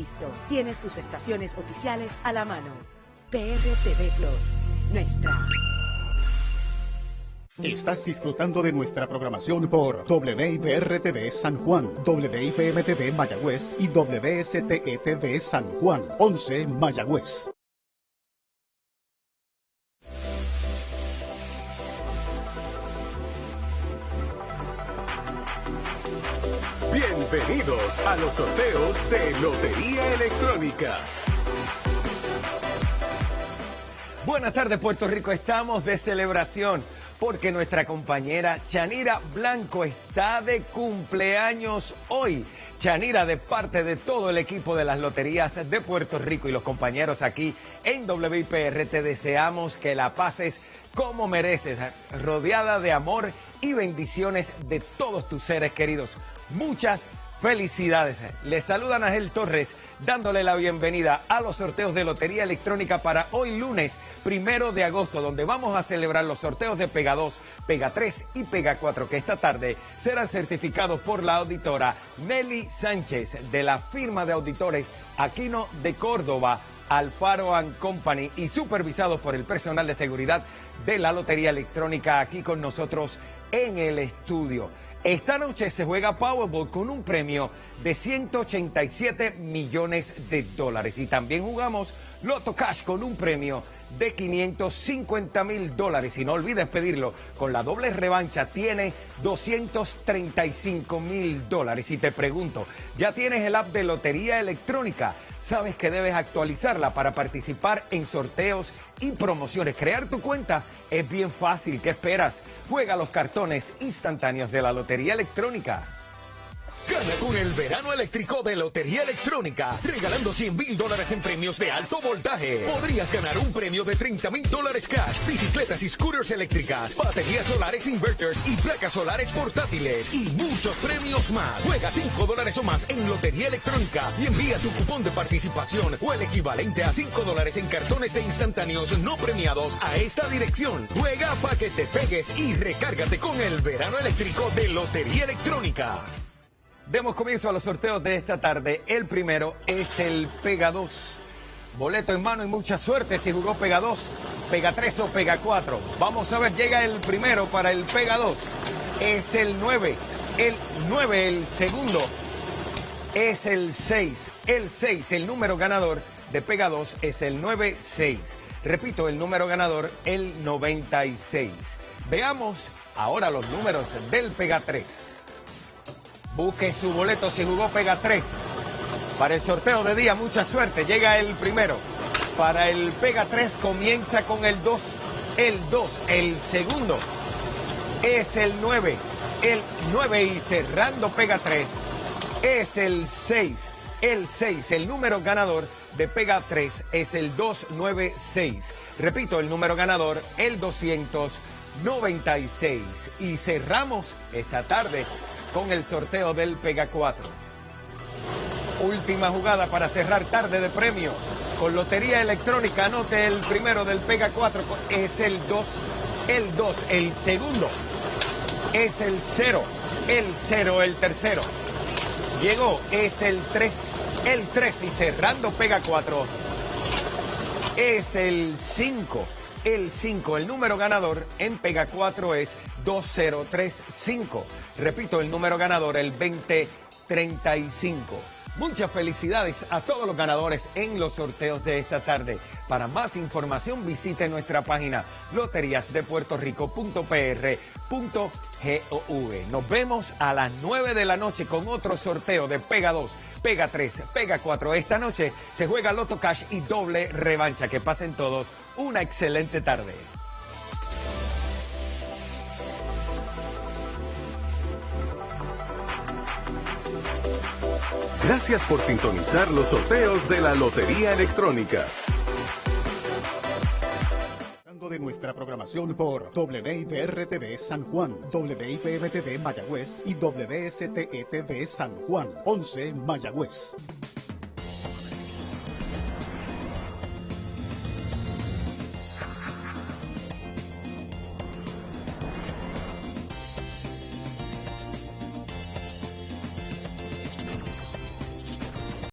listo. Tienes tus estaciones oficiales a la mano. PRTV Plus, nuestra. Estás disfrutando de nuestra programación por WIPR-TV San Juan, WIPM-TV Mayagüez y WSTE-TV San Juan, 11 Mayagüez. Bienvenidos a los sorteos de Lotería Electrónica. Buenas tardes Puerto Rico, estamos de celebración porque nuestra compañera Chanira Blanco está de cumpleaños hoy. Chanira, de parte de todo el equipo de las loterías de Puerto Rico y los compañeros aquí en WIPR, te deseamos que la pases como mereces, rodeada de amor y bendiciones de todos tus seres queridos. Muchas felicidades. Les saluda Ángel Torres dándole la bienvenida a los sorteos de Lotería Electrónica para hoy lunes primero de agosto, donde vamos a celebrar los sorteos de Pega 2, Pega 3 y Pega 4, que esta tarde serán certificados por la auditora Nelly Sánchez de la firma de auditores Aquino de Córdoba, Alfaro Company y supervisados por el personal de seguridad de la Lotería Electrónica aquí con nosotros en el estudio. Esta noche se juega Powerball con un premio de 187 millones de dólares y también jugamos Loto Cash con un premio de 550 mil dólares. Y no olvides pedirlo, con la doble revancha tiene 235 mil dólares. Y te pregunto, ¿ya tienes el app de Lotería Electrónica? Sabes que debes actualizarla para participar en sorteos y promociones. Crear tu cuenta es bien fácil. ¿Qué esperas? Juega los cartones instantáneos de la Lotería Electrónica. Gana con el verano eléctrico de Lotería Electrónica, regalando 100 mil dólares en premios de alto voltaje. Podrías ganar un premio de 30 mil dólares cash, bicicletas y scooters eléctricas, baterías solares inverters y placas solares portátiles y muchos premios más. Juega 5 dólares o más en Lotería Electrónica y envía tu cupón de participación o el equivalente a 5 dólares en cartones de instantáneos no premiados a esta dirección. Juega para que te pegues y recárgate con el verano eléctrico de Lotería Electrónica. Demos comienzo a los sorteos de esta tarde. El primero es el Pega 2. Boleto en mano y mucha suerte si jugó Pega 2, Pega 3 o Pega 4. Vamos a ver, llega el primero para el Pega 2. Es el 9. El 9, el segundo. Es el 6. El 6, el número ganador de Pega 2 es el 96. Repito, el número ganador, el 96. Veamos ahora los números del Pega 3. Busque su boleto si jugó Pega 3. Para el sorteo de día, mucha suerte. Llega el primero. Para el Pega 3 comienza con el 2. El 2. El segundo es el 9. El 9 y cerrando Pega 3 es el 6. El 6. El número ganador de Pega 3 es el 296. Repito, el número ganador, el 296. Y cerramos esta tarde con el sorteo del Pega 4. Última jugada para cerrar tarde de premios. Con Lotería Electrónica, anote el primero del Pega 4. Es el 2, el 2, el segundo. Es el 0, el 0, el tercero. Llegó, es el 3, el 3 y cerrando Pega 4. Es el 5 el 5. El número ganador en Pega 4 es 2035. Repito, el número ganador, el 2035. Muchas felicidades a todos los ganadores en los sorteos de esta tarde. Para más información visite nuestra página loteriasdepuertorico.pr.gov. Nos vemos a las 9 de la noche con otro sorteo de Pega 2, Pega 3, Pega 4. Esta noche se juega Loto Cash y doble revancha. Que pasen todos una excelente tarde. Gracias por sintonizar los sorteos de la Lotería Electrónica de nuestra programación por WIPR-TV San Juan, WIPM-TV Mayagüez y WSTE-TV San Juan, 11 Mayagüez.